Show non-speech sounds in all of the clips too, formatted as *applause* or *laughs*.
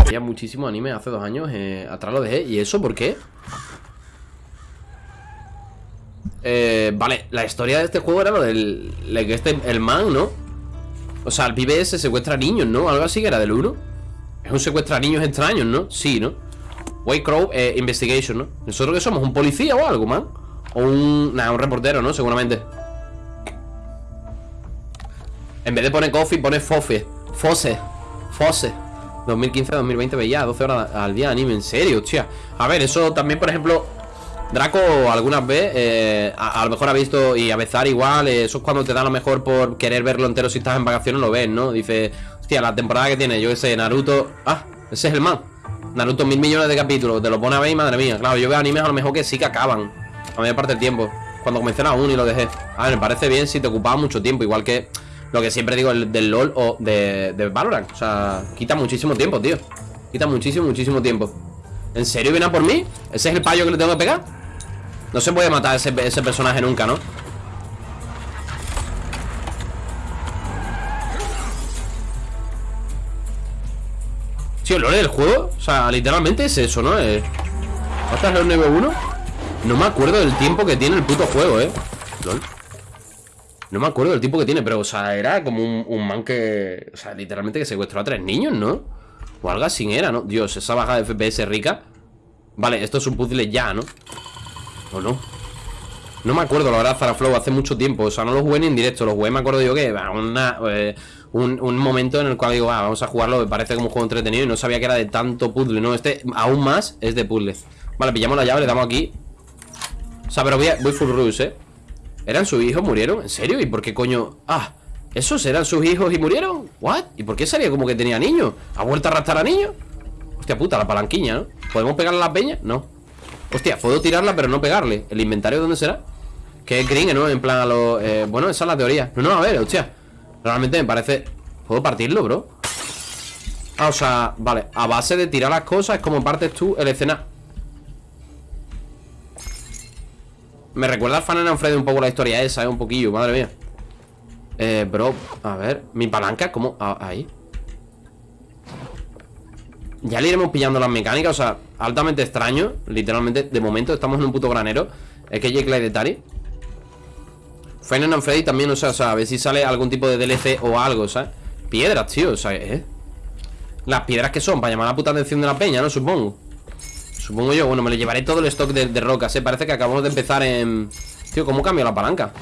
Había muchísimo anime hace dos años eh, Atrás lo dejé ¿Y eso por qué? Eh, vale, la historia de este juego era lo del... este, el man, ¿no? O sea, el pibe ese secuestra niños, ¿no? Algo así que era del 1 Es un secuestra niños extraños, ¿no? Sí, ¿no? White Crow eh, Investigation, ¿no? ¿Nosotros qué somos? ¿Un policía o algo, man? O un... Nada, un reportero, ¿no? Seguramente En vez de poner coffee, pone fofe Fose Fose 2015-2020 veía 12 horas al día anime, en serio, hostia A ver, eso también, por ejemplo Draco algunas veces eh, a, lo mejor ha visto y a Bezar igual eh, Eso es cuando te da lo mejor por querer verlo entero Si estás en vacaciones lo ves, ¿no? Dice, hostia, la temporada que tiene, yo qué sé, Naruto Ah, ese es el man Naruto mil millones de capítulos, te lo pone a ver y madre mía Claro, yo veo animes a lo mejor que sí que acaban A mayor parte del tiempo Cuando comencé la 1 y lo dejé A ver, me parece bien si te ocupaba mucho tiempo Igual que lo que siempre digo el del LOL o de, de Valorant O sea, quita muchísimo tiempo, tío Quita muchísimo, muchísimo tiempo ¿En serio viene a por mí? ¿Ese es el payo que le tengo que pegar? No se puede matar ese, ese personaje nunca, ¿no? Sí, el lore del juego O sea, literalmente es eso, ¿no? Eh, ¿Hasta el nivel 1? No me acuerdo del tiempo que tiene el puto juego, ¿eh? LOL No me acuerdo del tiempo que tiene Pero, o sea, era como un, man que... O sea, literalmente que secuestró a tres niños, ¿no? O algo así era, ¿no? Dios, esa bajada de FPS rica Vale, esto es un puzzle ya, ¿no? ¿O no? No me acuerdo, la verdad, Zaraflow, hace mucho tiempo O sea, no lo jugué ni en directo, lo jugué, me acuerdo yo que una, eh, un, momento en el cual digo, va, vamos a jugarlo Me parece como un juego entretenido y no sabía que era de tanto puzzle No, este aún más es de puzzle Vale, pillamos la llave, le damos aquí O sea, pero voy, a- voy full rush, ¿eh? ¿Eran sus hijos? ¿Murieron? ¿En serio? ¿Y por qué coño? Ah, ¿esos eran sus hijos y murieron? ¿What? ¿Y por qué salía como que tenía niños? ¿Ha vuelto a arrastrar a niños? Hostia puta, la palanquiña, ¿no? ¿Podemos pegarle a la peña? No Hostia, puedo tirarla pero no pegarle ¿El inventario dónde será? Que es green, ¿no? En plan a lo... eh, bueno, esa es la teoría No, no, a ver, hostia Realmente me parece... ¿Puedo partirlo, bro? Ah, o sea, vale A base de tirar las cosas es como partes tú el escenario Me recuerda al Fan and Freddy un poco la historia esa, ¿eh? Un poquillo, madre mía Eh, bro, a ver Mi palanca, ¿cómo? Ah, ahí Ya le iremos pillando las mecánicas O sea, altamente extraño Literalmente, de momento estamos en un puto granero Es que Jake de Tari Final and Freddy también, o sea, o sea, a ver si sale algún tipo de DLC o algo, ¿sabes? Piedras, tío, o sea, ¿eh? Las piedras que son, para llamar la puta atención de la peña, ¿no? Supongo Supongo yo, bueno, me le llevaré todo el stock de, de rocas, ¿eh? Parece que acabamos de empezar en... Tío, ¿cómo cambio la palanca?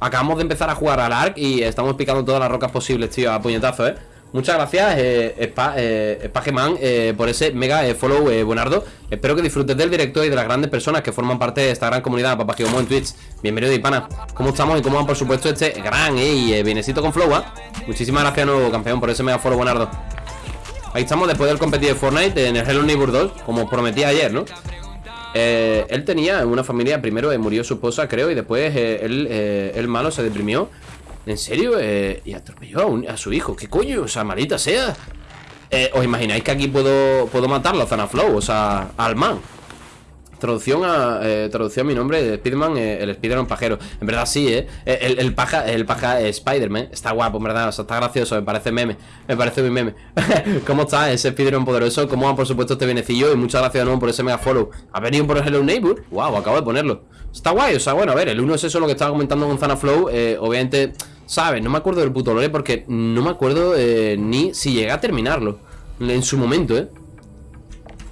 Acabamos de empezar a jugar al ARC y estamos picando todas las rocas posibles, tío, a puñetazo, ¿eh? Muchas gracias, eh, eh, Spageman, eh, por ese mega eh, follow, eh, Buenardo. Espero que disfrutes del directo y de las grandes personas que forman parte de esta gran comunidad, Papá Gigomo en Twitch. Bienvenido, Ipana. ¿Cómo estamos y cómo va, por supuesto, este gran eh, y bienecito con flow, ¿ah? Muchísimas gracias, nuevo campeón, por ese mega follow, Buenardo. Ahí estamos después del competir de Fortnite en el Hello Neighbor 2, como prometí ayer, ¿no? Eh, él tenía una familia, primero murió su esposa, creo, y después él, el malo se deprimió. ¿En serio? Eh, y atropelló a, un- a su hijo. ¿Qué coño? O sea, malita sea. Eh, ¿Os imagináis que aquí puedo, puedo matarlo a Zanaflow? O sea, al man. Traducción a, eh, traducción a mi nombre, Spiderman, eh, el Spiderman pajero. En verdad sí, ¿eh? El, el paja, el paja eh, Spiderman. Está guapo, en verdad. O sea, está gracioso, me parece meme. Me parece muy meme. *laughs* ¿Cómo está ese Spiderman poderoso? ¿Cómo va, por supuesto, este benecillo? Y muchas gracias de nuevo por ese mega follow. ¿Ha venido por el Hello Neighbor? Wow, acabo de ponerlo. Está guay, o sea, bueno, a ver, el uno es eso lo que estaba comentando con Zanaflow. Eh, obviamente, ¿sabes? No me acuerdo del puto lore porque no me acuerdo eh, ni si llegué a terminarlo. En su momento, ¿eh?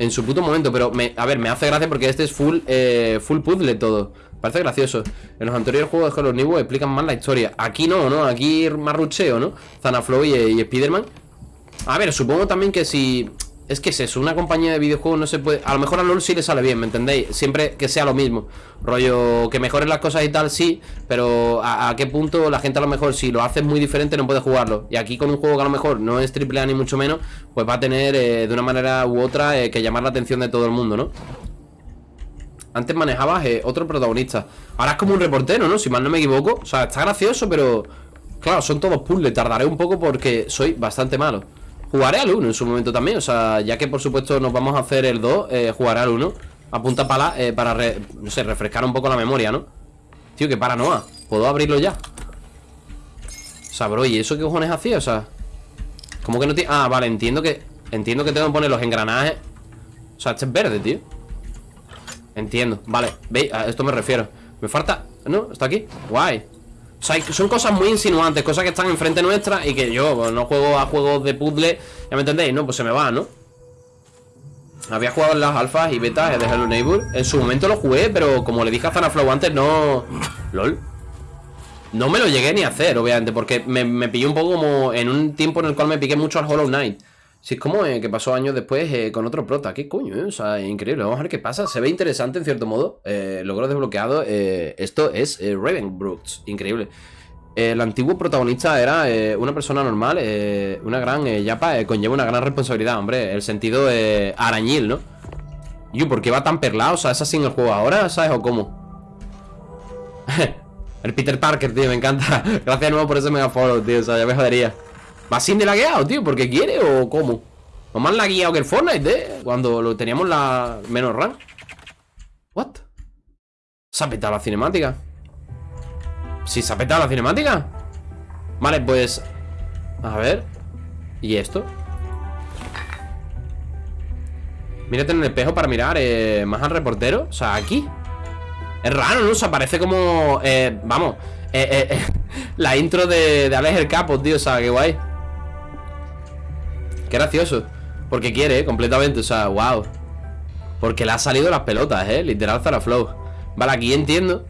En su puto momento, pero me, a ver, me hace gracia porque este es full, eh, full puzzle todo Parece gracioso En los anteriores juegos de Hello Neighbor explican más la historia Aquí no, ¿no? Aquí más rucheo, ¿no? Zanaflow y, y Spiderman A ver, supongo también que si... Es que es eso, una compañía de videojuegos no se puede... A lo mejor a LoL sí le sale bien, ¿me entendéis? Siempre que sea lo mismo Rollo, que mejoren las cosas y tal, sí Pero ¿a, a qué punto la gente a lo mejor Si lo haces muy diferente no puede jugarlo Y aquí con un juego que a lo mejor no es AAA ni mucho menos Pues va a tener eh, de una manera u otra eh, Que llamar la atención de todo el mundo, ¿no? Antes manejabas eh, otro protagonista Ahora es como un reportero, ¿no? Si mal no me equivoco O sea, está gracioso, pero... Claro, son todos puzzles Tardaré un poco porque soy bastante malo Jugaré al 1 en su momento también O sea, ya que por supuesto nos vamos a hacer el 2 eh, Jugaré al 1 A punta pala eh, para, no sé, refrescar un poco la memoria, ¿no? Tío, que paranoia ¿Puedo abrirlo ya? O sea, bro, ¿y eso qué cojones hacía? O sea ¿Cómo que no tiene...? Ah, vale, entiendo que Entiendo que tengo que poner los engranajes O sea, este es verde, tío Entiendo, vale, veis, a esto me refiero Me falta... ¿No? ¿Está aquí? Guay son cosas muy insinuantes, cosas que están enfrente nuestra y que yo no juego a juegos de puzzle, ya me entendéis, ¿no? Pues se me va, ¿no? Había jugado en las alfas y betas de Hello Neighbor. En su momento lo jugué, pero como le dije a Zanaflow antes, no... LOL. No me lo llegué ni a hacer, obviamente, porque me, me un poco como en un tiempo en el cual me piqué mucho al Hollow Knight. Si es como eh, que pasó años después eh, con otro prota. ¿Qué coño? Eh? O sea, increíble. Vamos a ver qué pasa. Se ve interesante en cierto modo. logro desbloqueado. esto es Ravenbrooks. Increíble. El antiguo protagonista era una persona normal, una gran yapa, conlleva una gran responsabilidad, hombre. El sentido arañil, ¿no? Yo, ¿por qué va tan perlado? O sea, ¿es así en el juego ahora? ¿Sabes? ¿O cómo? *laughs* el Peter Parker, tío, me encanta. *laughs* Gracias de nuevo por ese mega follow, tío. O sea, ya me jodería. ¿Va sin de lagueado, tío? ¿Porque quiere o cómo? ¿No más lagueado que el Fortnite, eh? Cuando lo teníamos la menos RAM ¿What? ¿Se ha petado la cinemática? ¿Sí se ha petado la cinemática? Vale, pues... A ver ¿Y esto? Mírate en el espejo para mirar eh, Más al reportero O sea, aquí Es raro, ¿no? O sea, parece como... Eh, vamos eh, *laughs* La intro de, de Alex el Capo, tío O sea, qué guay Qué gracioso Porque quiere, ¿eh? completamente, o sea, wow Porque le ha salido las pelotas, eh Literal Flow Vale, aquí entiendo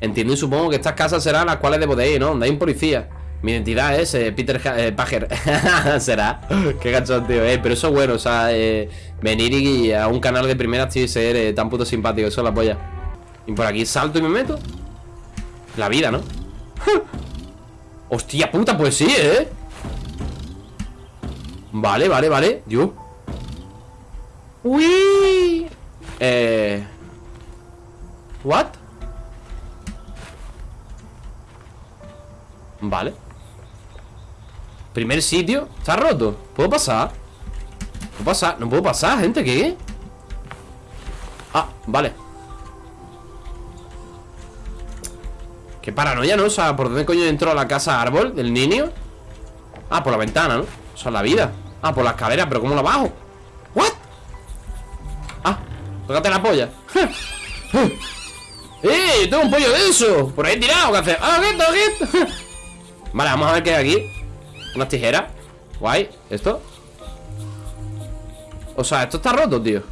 Entiendo y supongo que estas casas serán las cuales debo de ir, ¿no? Donde hay un policía Mi identidad es eh, Peter eh, Pager *laughs* Será Qué gachón, tío eh, Pero eso es bueno, o sea eh, Venir y a un canal de primera tío, y ser tan puto simpático Eso es la polla Y por aquí salto y me meto La vida, ¿no? *laughs* Hostia puta, pues sí, ¿eh? Vale, vale, vale Dios Uy Eh What Vale Primer sitio Está roto ¿Puedo pasar? ¿Puedo pasar? No puedo pasar, gente ¿Qué? Ah, vale Qué paranoia, ¿no? O sea, ¿por dónde coño entró a la casa árbol del niño? Ah, por la ventana, ¿no? O sea, la vida Ah, por la escalera, pero ¿cómo la bajo? ¿What? Ah, tócate la polla *laughs* ¡Eh! Tengo un pollo de eso Por ahí tirado, ¿qué hace? ¡Ah, qué, qué! *laughs* Vale, vamos a ver qué hay aquí Unas tijeras Guay, ¿esto? O sea, esto está roto, tío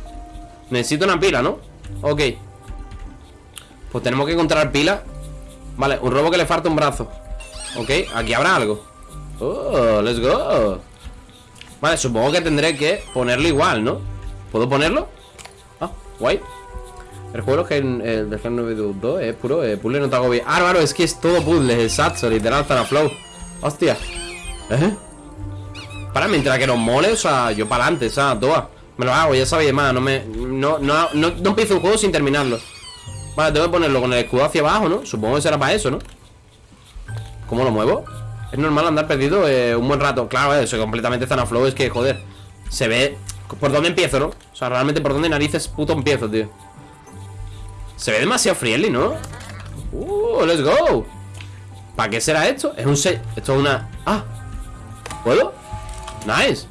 Necesito una pila, ¿no? Ok Pues tenemos que encontrar pila Vale, un robo que le falta un brazo Ok, aquí habrá algo Oh, let's go Vale, supongo que tendré que ponerlo igual, ¿no? ¿Puedo ponerlo? Ah, guay El juego que el, el del 922 es puro eh, puzzle no te hago bien Ah, es que es todo puzzle, exacto, literal, para flow Hostia ¿Eh? Para, mientras que nos mole, o sea, yo para adelante, ¿sabes? Toa Me lo hago, ya sabéis más, no me... No, no, no, no empiezo un juego sin terminarlo Vale, tengo que ponerlo con el escudo hacia abajo, ¿no? Supongo que será para eso, ¿no? ¿Cómo lo muevo? Es normal andar perdido eh, un buen rato Claro, eso completamente Zanaflow Es que, joder, se ve ¿Por dónde empiezo, no? O sea, realmente por dónde narices puto empiezo, tío Se ve demasiado friendly, ¿no? Uh, let's go ¿Para qué será esto? Es un set Esto es una... Ah ¿Puedo? Nice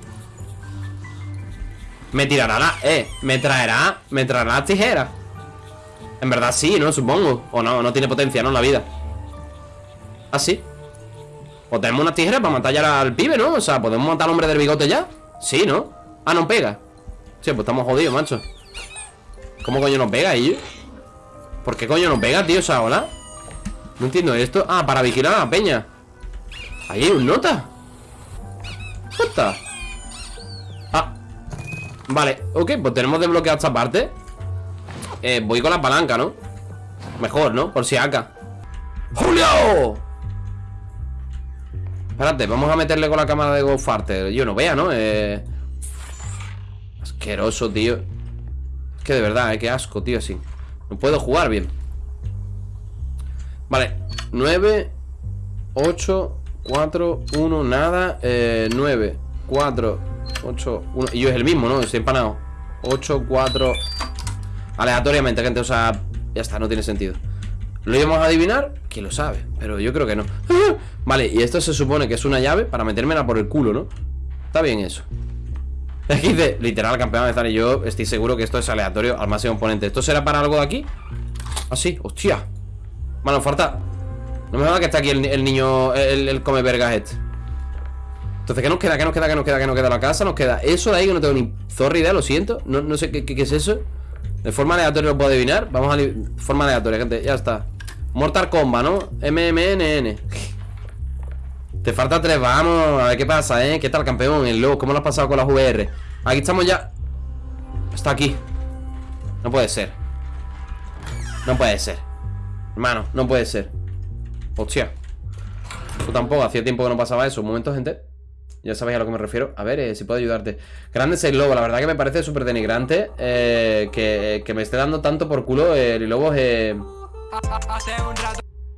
Me tirará la... Eh, me traerá... Me traerá las tijeras En verdad sí, ¿no? Supongo O no, no tiene potencia, ¿no? La vida ¿Ah, sí? O tenemos una tijera para matar ya al pibe, ¿no? O sea, ¿podemos matar al hombre del bigote ya? Sí, ¿no? Ah, no pega Sí, pues estamos jodidos, macho ¿Cómo coño nos pega, ellos? ¿Por qué coño nos pega, tío? O sea, ¿hola? No entiendo esto Ah, para vigilar a la peña Ahí hay un nota ¿Qué Ah Vale, ok, pues tenemos desbloqueado esta parte eh, Voy con la palanca, ¿no? Mejor, ¿no? Por si acá ¡Julio! Espérate, vamos a meterle con la cámara de GoFarter Yo no vea, ¿no? Eh... Asqueroso, tío. Es que de verdad, eh, qué asco, tío, así. No puedo jugar bien. Vale 9 8 4, 1, nada eh, 9, 4, 8, 1 Y yo es el mismo, ¿no? Estoy empanado. 8, 4 Aleatoriamente, gente, o sea Ya está, no tiene sentido. ¿Lo íbamos a adivinar? ¿Quién lo sabe? Pero yo creo que no Vale, y esto se supone que es una llave Para metérmela por el culo, ¿no? Está bien eso Aquí dice, literal, campeón de estar y yo estoy seguro que esto es aleatorio al máximo oponente ¿Esto será para algo de aquí? Ah, sí, hostia Bueno, falta No me va que está aquí el, niño, el, el come vergas este entonces, ¿qué nos queda? ¿Qué nos queda? ¿Qué nos queda? ¿Qué nos queda? La casa nos queda eso de ahí que no tengo ni zorra idea, lo siento No, no sé ¿qué, qué, es eso De forma aleatoria lo puedo adivinar Vamos a... Forma aleatoria, gente, ya está Mortal Kombat, ¿no? MMNN Te falta tres, vamos A ver qué pasa, ¿eh? ¿Qué tal, campeón? El lobo, ¿cómo lo has pasado con las VR? Aquí estamos ya Está aquí No puede ser No puede ser Hermano, no puede ser Hostia Tú tampoco, hacía tiempo que no pasaba eso Un momento, gente ya sabéis a lo que me refiero. A ver eh, si puedo ayudarte. Grande el lobo, la verdad que me parece súper denigrante eh, que, me esté dando tanto por culo el lobo eh,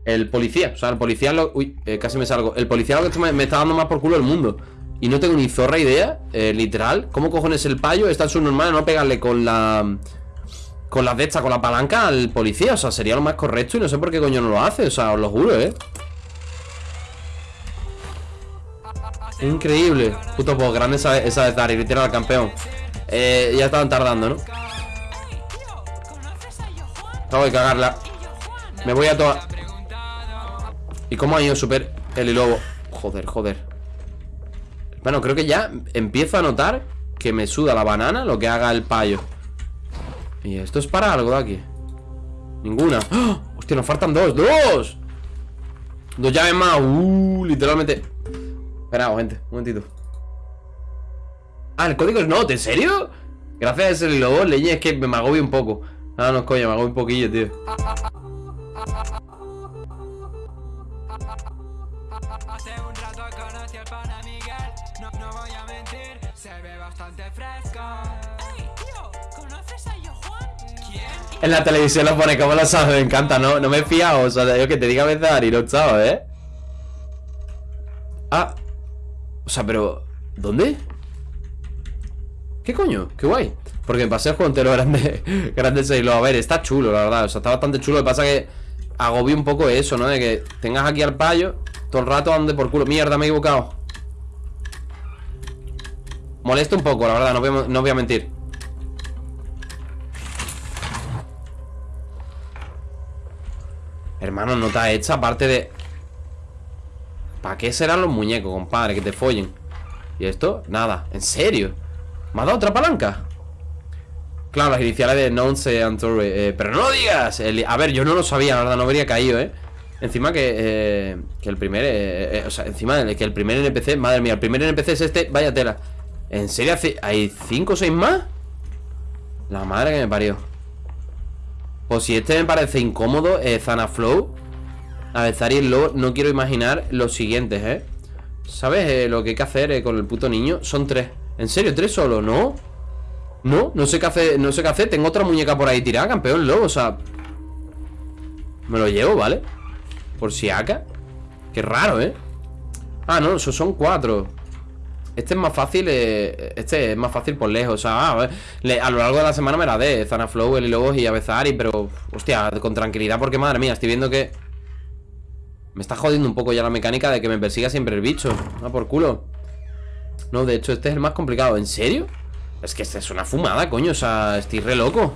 El policía, o sea, el policía lo, Uy, casi me salgo El policía lo que me, está dando más por culo el mundo Y no tengo ni zorra idea, literal ¿Cómo cojones el payo? Está en su normal no pegarle con la... Con la de esta, con la palanca al policía O sea, sería lo más correcto y no sé por qué coño no lo hace O sea, os lo juro, eh Increíble. Puto pues grande esa, esa de Tari, literal, campeón. Eh, ya estaban tardando, ¿no? Acabo de cagarla. Me voy a toda. ¿Y cómo ha ido super el lobo? Joder, joder. Bueno, creo que ya empiezo a notar que me suda la banana lo que haga el payo. ¿Y esto es para algo de aquí? Ninguna. ¡Oh! Hostia, nos faltan dos. ¡Dos! Dos llaves más. Uh, literalmente. Espera, gente, un momentito Ah, el código es not, ¿en serio? Gracias a ese lobo, leña, es que me agobio un poco Ah, no, coño, me agobio un poquillo, tío ve bastante fresco Ey, tío, ¿conoces a Juan? ¿Quién? En la televisión lo pone, ¿cómo lo sabes? Me encanta, ¿no? No me he fiado, o sea, yo que te diga a veces Ari, no sabes, ¿eh? Ah o sea, pero... ¿Dónde? ¿Qué coño? Qué guay Porque me pasé el juego entero *laughs* grande Grande 6 A ver, está chulo, la verdad O sea, está bastante chulo Lo que pasa es que Agobio un poco eso, ¿no? De que tengas aquí al payo Todo el rato ande por culo Mierda, me he equivocado Molesta un poco, la verdad No voy a, mentir Hermano, no está hecha Aparte de ¿Para qué serán los muñecos, compadre? Que te follen ¿Y esto? Nada, ¿en serio? ¿Me ha dado otra palanca? Claro, las iniciales de Nonce Antorre eh, Pero no lo digas A ver, yo no lo sabía, la verdad, no habría caído, ¿eh? Encima que, eh, que el primer eh, O sea, encima que el primer NPC Madre mía, el primer NPC es este Vaya tela ¿En serio? ¿Hay cinco o seis más? La madre que me parió Pues si este me parece incómodo eh, Zanaflow a ver, Zari el lobo, no quiero imaginar los siguientes, ¿eh? ¿Sabes eh, lo que hay que hacer eh, con el puto niño? Son tres ¿En serio? ¿Tres solo? ¿No? No, no sé qué hacer, no sé qué hacer Tengo otra muñeca por ahí tirada, campeón lobo, o sea Me lo llevo, ¿vale? Por si acá Qué raro, ¿eh? Ah, no, esos son cuatro Este es más fácil eh, Este es más fácil por lejos O sea, a, lo largo de la semana me la de Zanaflow, el Lobos y Avezari Pero, hostia, con tranquilidad Porque, madre mía, estoy viendo que me está jodiendo un poco ya la mecánica de que me persiga siempre el bicho Ah, por culo. No, de hecho este es el más complicado ¿En serio? Es que esta es una fumada, coño O sea, estoy re loco.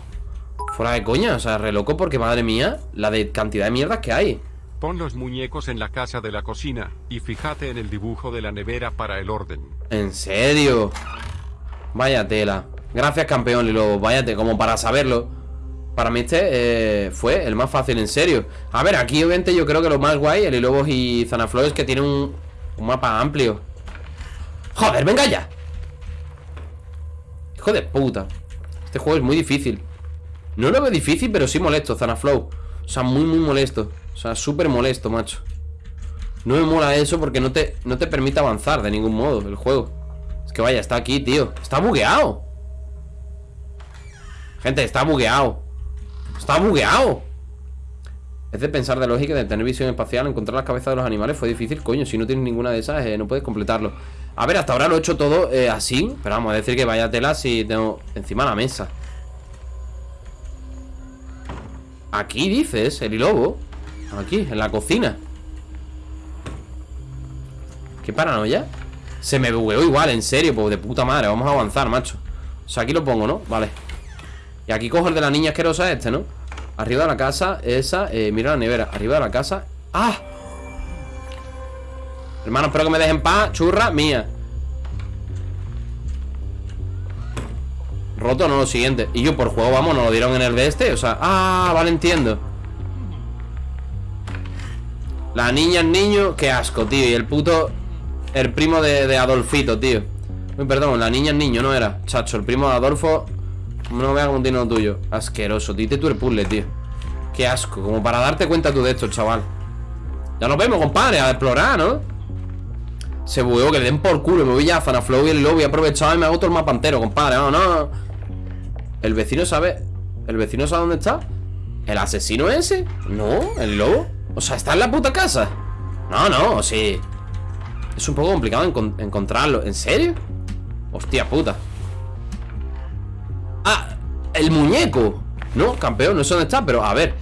Fuera de coña, o sea, re loco porque, madre mía La de cantidad de mierdas que hay Pon los muñecos en la casa de la cocina Y fíjate en el dibujo de la nevera para el orden. ¿En serio? Vaya tela. Gracias, campeón Lilo Váyate, como para saberlo. Para mí este eh, fue el más fácil, en serio. A ver, aquí obviamente yo creo que lo más guay El Lobos y Zanaflow es que tiene un, un mapa amplio. ¡Joder, venga ya! Hijo de puta. Este juego es muy difícil. No lo veo difícil, pero sí molesto, Zanaflow. O sea, muy, muy molesto sea, súper molesto, macho. No me mola eso porque no te, no te permite avanzar de ningún modo el juego. Es que vaya, está aquí, tío. Está bugueado. Gente, está bugueado. Está bugueado. Es de pensar de lógica de tener visión espacial Encontrar las cabezas de los animales fue difícil Coño, si no tienes ninguna de esas eh, no puedes completarlo. A ver, hasta ahora lo he hecho todo eh, así Pero vamos a decir que vaya tela si tengo encima la mesa. Aquí dices, el lobo Aquí, en la cocina. Qué paranoia Se me bugueó igual, en serio, pues de puta madre. Vamos a avanzar, macho. O sea, aquí lo pongo, ¿no? Vale. Y aquí cojo el de la niña asquerosa este, ¿no? Arriba de la casa, esa eh, Mira la nevera, arriba de la casa. ¡Ah! Hermano, espero que me dejen paz Churra, mía. Roto, no, lo siguiente. Y yo por juego, vamos, nos lo dieron en el de este O sea, ah, vale, entiendo La niña, el niño Qué asco, tío Y el puto El primo de, Adolfito, tío Uy, perdón, la niña, el niño, no era Chacho, el primo de Adolfo No vea como tiene lo tuyo Asqueroso, dite tú el puzzle, tío Qué asco, como para darte cuenta tú de esto, chaval Ya nos vemos, compadre A explorar, ¿no? Se bugueó, que le den por culo Me voy ya a Zanaflow y el lobby He aprovechado y me hago todo el mapa entero, compadre No, no ¿El vecino sabe? ¿El vecino sabe dónde está? ¿El asesino ese? No, el lobo O sea, ¿está en la puta casa? No, no, sí Es un poco complicado encontrarlo ¿En serio? Hostia puta Ah, el muñeco No, campeón, no sé dónde está Pero a ver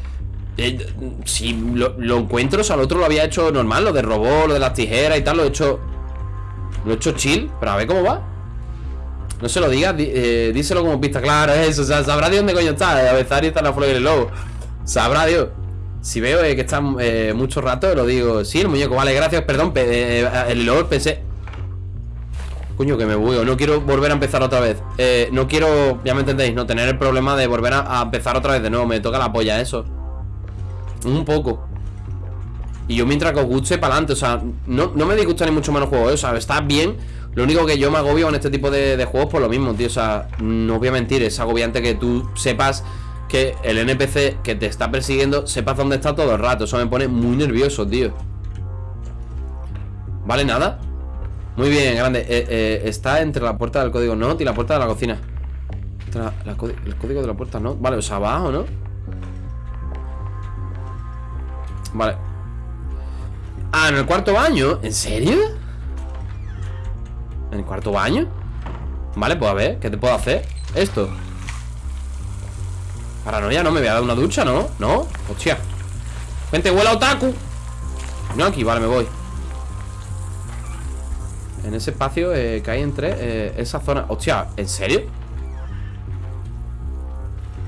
eh, Si lo, lo, encuentro, o sea, el otro lo había hecho normal Lo de robot, lo de las tijeras y tal Lo he hecho Lo he hecho chill Pero a ver cómo va no se lo digas, eh, díselo como pista clara, eso. O sea, sabrá de dónde coño está. A veces está en la flor del lobo. Sabrá Dios. Si veo eh, que está eh, mucho rato, lo digo. Sí, el muñeco, vale, gracias, perdón. el lobo pensé. Coño, que me bugueo. No quiero volver a empezar otra vez. no quiero, ya me entendéis, no tener el problema de volver a, empezar otra vez de nuevo. Me toca la polla, eso. Un poco. Y yo mientras que os guste, para adelante. O sea, no, no me disgusta ni mucho menos juego. O sea, está bien lo único que yo me agobio en este tipo de, juegos por lo mismo, tío. O sea, no voy a mentir, es agobiante que tú sepas que el NPC que te está persiguiendo sepas dónde está todo el rato. Eso me pone muy nervioso, tío. ¿Vale? ¿Nada? Muy bien, grande. Eh, eh, está entre la puerta del código NOT y la puerta de la cocina. el código de la puerta no. Vale, o sea, abajo, ¿no? Vale. Ah, en el cuarto baño. ¿En serio? ¿En el cuarto baño? Vale, pues a ver, ¿qué te puedo hacer? Esto Paranoia, no me voy a dar una ducha, ¿no? ¿No? Hostia Gente, huela otaku No, aquí, vale, me voy En ese espacio eh, que hay entre eh, esa zona Hostia, ¿en serio?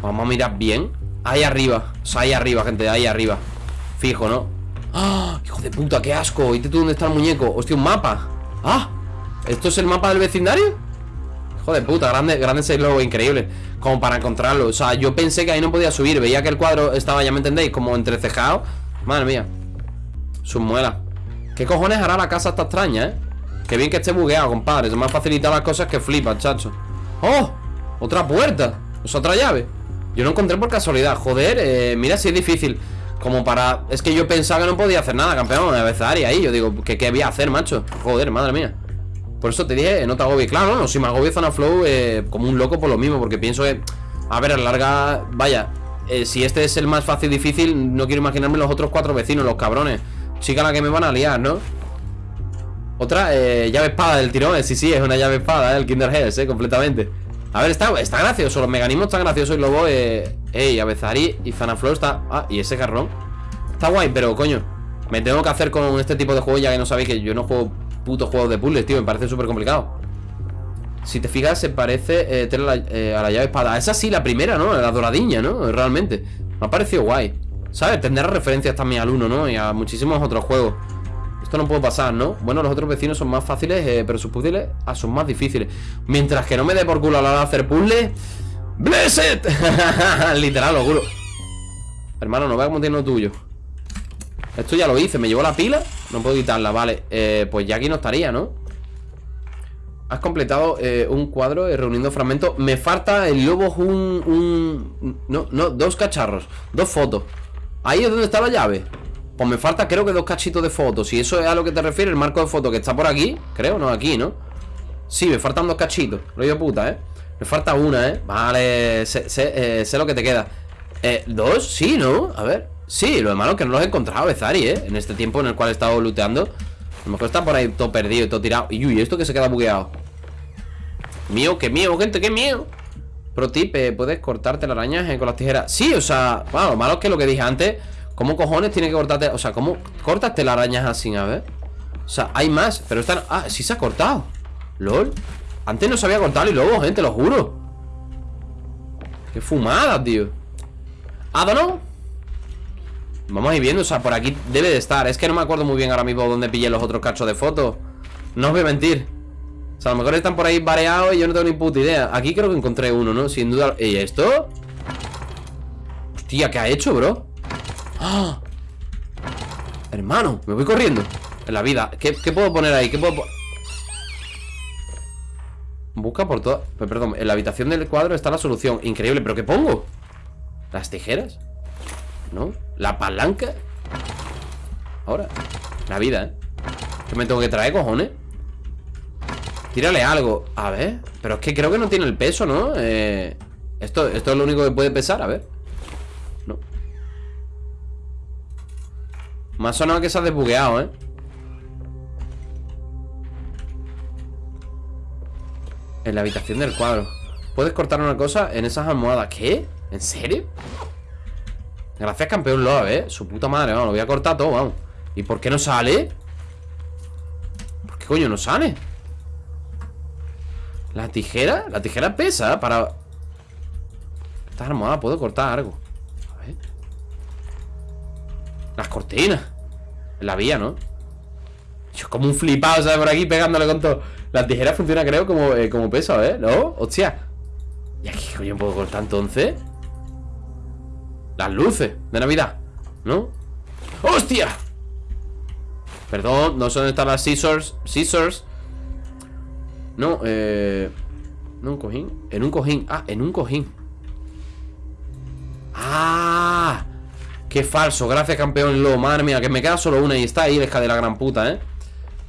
Vamos a mirar bien Ahí arriba, o sea, ahí arriba, gente, ahí arriba Fijo, ¿no? ¡Ah! Hijo de puta, qué asco ¿Y tú dónde está el muñeco? Hostia, un mapa ¡Ah! ¿Esto es el mapa del vecindario? Joder, puta, grande, grande ese logo, increíble Como para encontrarlo, o sea, yo pensé que ahí no podía subir Veía que el cuadro estaba, ya me entendéis, como entrecejado Madre mía Sus ¿Qué cojones hará la casa esta extraña, eh? Qué bien que esté bugueado, compadre Se me han facilitado las cosas que flipan, chacho. ¡Oh! Otra puerta Es otra llave Yo no encontré por casualidad. Joder, eh, mira si es difícil Como para... Es que yo pensaba que no podía hacer nada, campeón A veces ahí. Yo digo, ¿qué, qué voy a hacer, macho? Joder, madre mía por eso te dije, no te agobies. Claro, no, si me agobio Zona Flow eh, como un loco por lo mismo Porque pienso que, a ver, a larga Vaya, eh, si este es el más fácil difícil No quiero imaginarme los otros cuatro vecinos Los cabrones. Chica la que me van a liar, ¿no? Otra, eh, llave espada del tirón eh, Sí, sí, es una llave espada, el Kinder Heads, eh, completamente. A ver, está, está gracioso Los mecanismos están graciosos Y luego, eh, ey, Avezari y Zanaflow está Ah, y ese carrón Está guay, pero coño Me tengo que hacer con este tipo de juegos Ya que no sabéis que yo no juego puto juego de puzzles, tío Me parece súper complicado Si te fijas, se parece eh, eh, a la llave espada Esa sí, la primera, ¿no? La doradiña, ¿no? Realmente Me ha parecido guay ¿Sabes? Tendrá referencias también al 1, ¿no? Y a muchísimos otros juegos Esto no puede pasar, ¿no? Bueno, los otros vecinos son más fáciles eh, Pero sus puzzles ah, son más difíciles Mientras que no me dé por culo a la hora de hacer puzzles ¡Blessed! *laughs* Literal, lo juro Hermano, no veas como tiene lo tuyo esto ya lo hice, me llevó la pila No puedo quitarla, vale eh, Pues ya aquí no estaría, ¿no? Has completado eh, un cuadro eh, reuniendo fragmentos Me falta el lobo un, un... No, no, dos cacharros Dos fotos Ahí es donde está la llave Pues me falta creo que dos cachitos de fotos Si eso es a lo que te refieres, el marco de fotos que está por aquí Creo, no, aquí, ¿no? Sí, me faltan dos cachitos Lo digo puta, ¿eh? Me falta una, ¿eh? Vale, sé, sé lo que te queda eh, ¿Dos? Sí, ¿no? A ver Sí, lo malo es que no los he encontrado, Bezari, ¿eh? En este tiempo en el cual he estado looteando A lo mejor está por ahí todo perdido y todo tirado Y uy, esto que se queda bugueado Mío, qué mío, gente, qué mío Pro tip, eh, puedes cortarte la araña eh, con las tijeras Sí, o sea, bueno, lo malo es que lo que dije antes ¿Cómo cojones tiene que cortarte? O sea, ¿cómo cortas telarañas así? A ver O sea, hay más, pero están... Ah, sí se ha cortado LOL Antes no se había cortado y luego, gente, lo juro Qué fumada, tío ¿Ah, no? Vamos a ir viendo, o sea, por aquí debe de estar Es que no me acuerdo muy bien ahora mismo dónde pillé los otros cachos de fotos No os voy a mentir O sea, a lo mejor están por ahí variados y yo no tengo ni puta idea Aquí creo que encontré uno, ¿no? Sin duda ¿Y esto? Hostia, ¿qué ha hecho, bro? ¡Ah! Hermano, me voy corriendo En la vida ¿Qué, puedo poner ahí? ¿Qué puedo Busca por toda... Perdón, en la habitación del cuadro está la solución Increíble, ¿pero qué pongo? ¿Las tijeras? ¿No? ¿La palanca? Ahora La vida, ¿eh? ¿Qué me tengo que traer, cojones? Tírale algo A ver Pero es que creo que no tiene el peso, ¿no? Eh, esto, esto es lo único que puede pesar, a ver No Me ha sonado que se ha desbugueado, ¿eh? En la habitación del cuadro Puedes cortar una cosa en esas almohadas ¿Qué? ¿En serio? Gracias campeón Love, eh Su puta madre, vamos, lo voy a cortar todo, vamos ¿Y por qué no sale? ¿Por qué coño no sale? ¿La tijera? La tijera pesa para... Esta almohada puedo cortar algo A ver Las cortinas la vía, ¿no? Yo como un flipado, ¿sabes? Por aquí pegándole con todo La tijera funciona, creo, como, eh, como peso, ¿eh? ¿No? Hostia ¿Y aquí coño puedo cortar entonces? Las luces de Navidad ¿No? ¡Hostia! Perdón, no sé dónde están las scissors Scissors No, eh... ¿No un cojín? En un cojín Ah, en un cojín ¡Ah! ¡Qué falso! Gracias, campeón Lo Madre mía, que me queda solo una y está ahí, deja de la gran puta, ¿eh?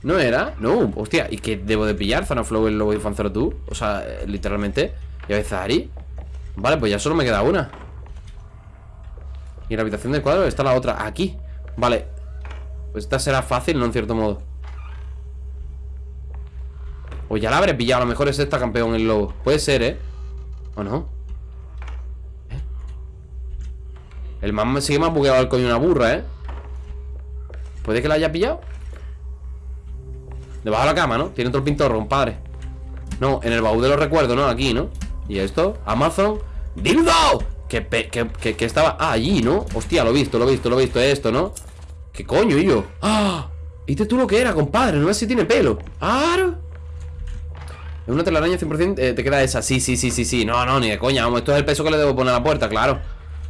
¿No era? No, hostia ¿Y qué debo de pillar? Zanaflow, el lobo y Fanzero tú O sea, eh, literalmente Y a veces Ari Vale, pues ya solo me queda una Y la habitación del cuadro está la otra Aquí Vale Pues esta será fácil, ¿no? En cierto modo O ya la habré pillado A lo mejor es esta campeón el lobo Puede ser, ¿eh? ¿O no? ¿Eh? El man me sigue más bugueado al coño una burra, ¿eh? ¿Puede que la haya pillado? Debajo de la cama, ¿no? Tiene otro pintorro, compadre No, en el baúl de los recuerdos, ¿no? Aquí, ¿no? ¿Y esto? Amazon ¡Dildo! Que, que, que- estaba ah, allí, ¿no? Hostia, lo he visto, lo he visto, lo he visto Esto, ¿no? ¿Qué coño, y yo? ¡Ah! ¿Viste tú lo que era, compadre? No ves si tiene pelo ¡Aro! Es una telaraña 100% eh, Te queda esa Sí, sí, sí, sí, sí No, no, ni de coña Vamos, esto es el peso que le debo poner a la puerta, claro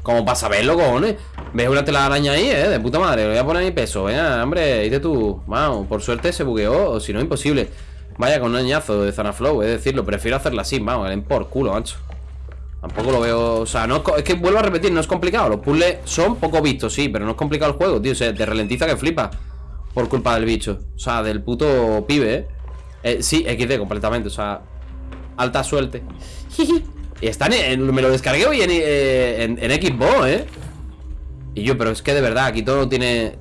Como para saberlo, cojones ¿Ves una telaraña ahí, eh? De puta madre Le voy a poner mi peso Venga, hombre Dite tú Vamos, por suerte se bugueó O si no, imposible Vaya con un añazo de Zanaflow Es decirlo Prefiero hacerla así Vamos, por culo, macho Tampoco lo veo, o sea, no es, es que vuelvo a repetir, no es complicado Los puzzles son poco vistos, sí, pero no es complicado el juego, tío O sea, te ralentiza que flipa Por culpa del bicho, o sea, del puto pibe, ¿eh? Eh, sí, XD completamente, o sea Alta suerte *laughs* Y está en, me lo descargué hoy en, eh, en, en Xbox, ¿eh? Y yo, pero es que de verdad, aquí todo tiene...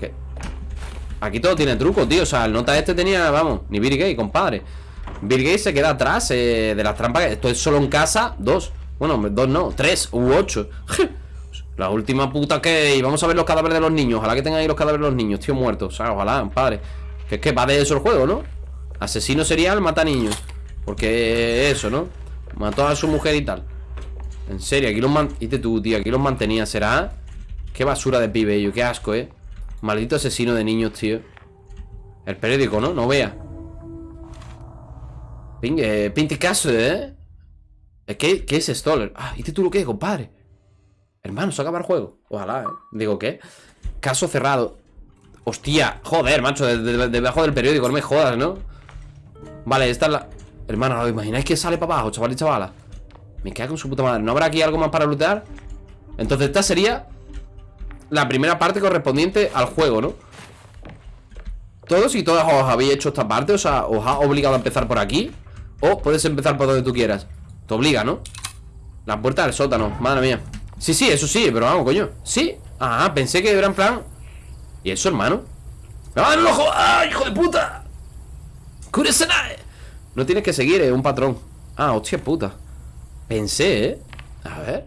¿Qué? Aquí todo tiene truco, tío O sea, el nota este tenía, vamos, ni Gates, compadre Bill Gates se queda atrás eh, de las trampas Esto es solo en casa, dos Bueno, dos no, tres u ocho La última puta que... Y vamos a ver los cadáveres de los niños Ojalá que tengan ahí los cadáveres de los niños, tío, muertos O sea, ojalá, padre Que es que va de eso el juego, ¿no? Asesino serial, mata niños Porque eso, ¿no? Mató a su mujer y tal En serio, aquí los man... Dite tú, tío, aquí los mantenía ¿Será? Qué basura de pibe yo, qué asco, ¿eh? Maldito asesino de niños, tío El periódico, ¿no? No vea Ping, eh, Pinticasso, ¿eh? Eh, ¿Qué, ¿Qué es Stoller? Ah, ¿y tú lo que, compadre? Hermano, se acaba el juego Ojalá, ¿eh? Digo, ¿qué? Caso cerrado Hostia, joder, macho de- de- de- Debajo del periódico, no me jodas, ¿no? Vale, esta es la... Hermano, ¿os imagináis que sale para abajo, chaval y chavala? Me queda con su puta madre ¿No habrá aquí algo más para lootear? Entonces esta sería La primera parte correspondiente al juego, ¿no? Todos y todas os habéis hecho esta parte O sea, os ha obligado a empezar por aquí O puedes empezar por donde tú quieras Te obliga, ¿no? La puerta del sótano, madre mía Sí, sí, eso sí, pero vamos, coño ¿Sí? Ah, pensé que era en plan ¿Y eso, hermano? ¡Ah, no lo jo- ¡Ah, hijo de puta! ¡Kuresenai! No tienes que seguir, es un patrón Ah, hostia puta Pensé, ¿eh? A ver